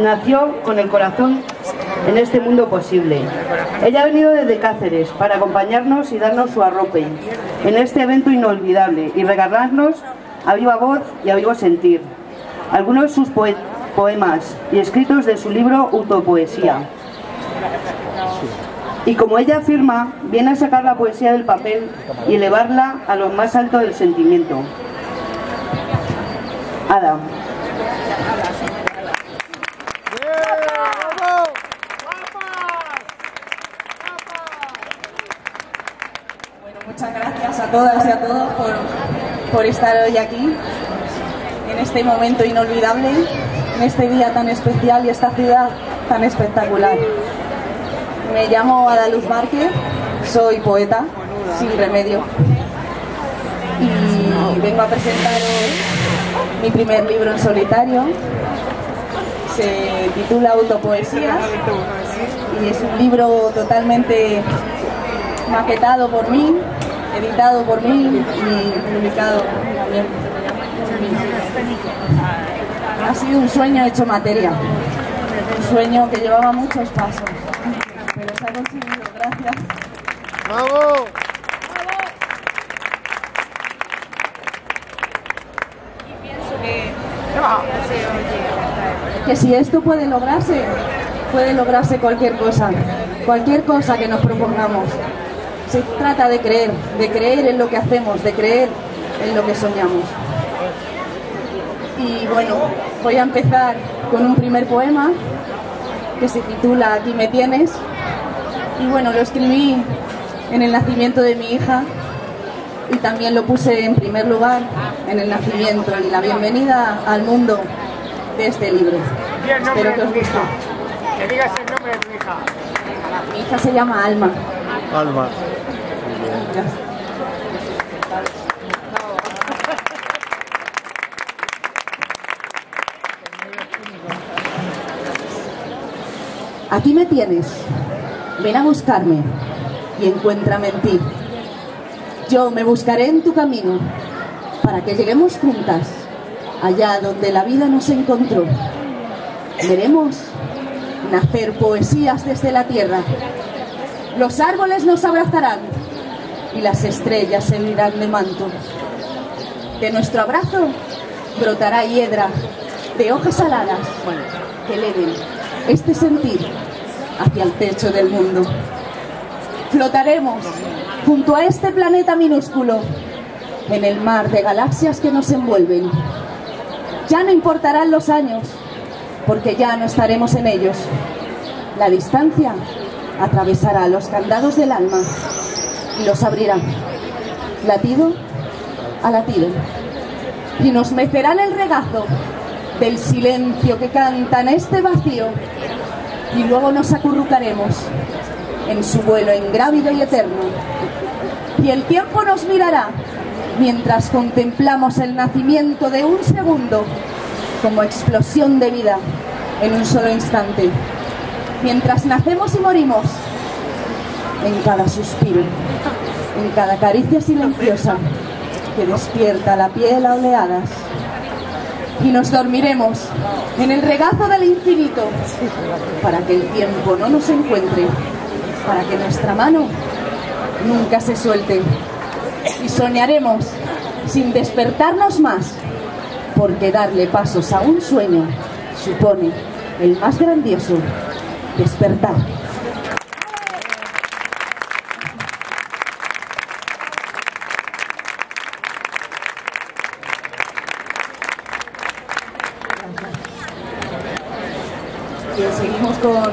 nació con el corazón en este mundo posible. Ella ha venido desde Cáceres para acompañarnos y darnos su arrope en este evento inolvidable y regalarnos a viva voz y a vivo sentir algunos de sus poemas y escritos de su libro Utopoesía. Y como ella afirma, viene a sacar la poesía del papel y elevarla a lo más alto del sentimiento. Ada. Bueno, muchas gracias a todas y a todos por, por estar hoy aquí, en este momento inolvidable, en este día tan especial y esta ciudad tan espectacular. Me llamo Adaluz Márquez, soy poeta, sin remedio. Y vengo a presentaros mi primer libro en solitario. Se titula Autopoesías y es un libro totalmente maquetado por mí, editado por mí y publicado también. Ha sido un sueño hecho materia, un sueño que llevaba muchos pasos pero se ha conseguido, gracias. ¡Bravo! Y pienso que, que si esto puede lograrse, puede lograrse cualquier cosa, cualquier cosa que nos propongamos. Se trata de creer, de creer en lo que hacemos, de creer en lo que soñamos. Y bueno, voy a empezar con un primer poema que se titula Aquí me tienes y bueno, lo escribí en el nacimiento de mi hija y también lo puse en primer lugar en el nacimiento y la bienvenida al mundo de este libro. Espero que os guste. Que digas el nombre de tu hija. Mi hija se llama Alma. Alma. Aquí me tienes. Ven a buscarme y encuéntrame en ti. Yo me buscaré en tu camino para que lleguemos juntas allá donde la vida nos encontró. Veremos nacer poesías desde la tierra. Los árboles nos abrazarán y las estrellas se unirán de manto. De nuestro abrazo brotará hiedra de hojas aladas que eleven este sentir hacia el techo del mundo. Flotaremos junto a este planeta minúsculo en el mar de galaxias que nos envuelven. Ya no importarán los años, porque ya no estaremos en ellos. La distancia atravesará los candados del alma y los abrirá, latido a latido, y nos mecerán el regazo del silencio que canta en este vacío y luego nos acurrucaremos en su vuelo ingrávido y eterno. Y el tiempo nos mirará mientras contemplamos el nacimiento de un segundo como explosión de vida en un solo instante. Mientras nacemos y morimos en cada suspiro, en cada caricia silenciosa que despierta la piel a oleadas y nos dormiremos en el regazo del infinito para que el tiempo no nos encuentre, para que nuestra mano nunca se suelte y soñaremos sin despertarnos más, porque darle pasos a un sueño supone el más grandioso despertar. Seguimos con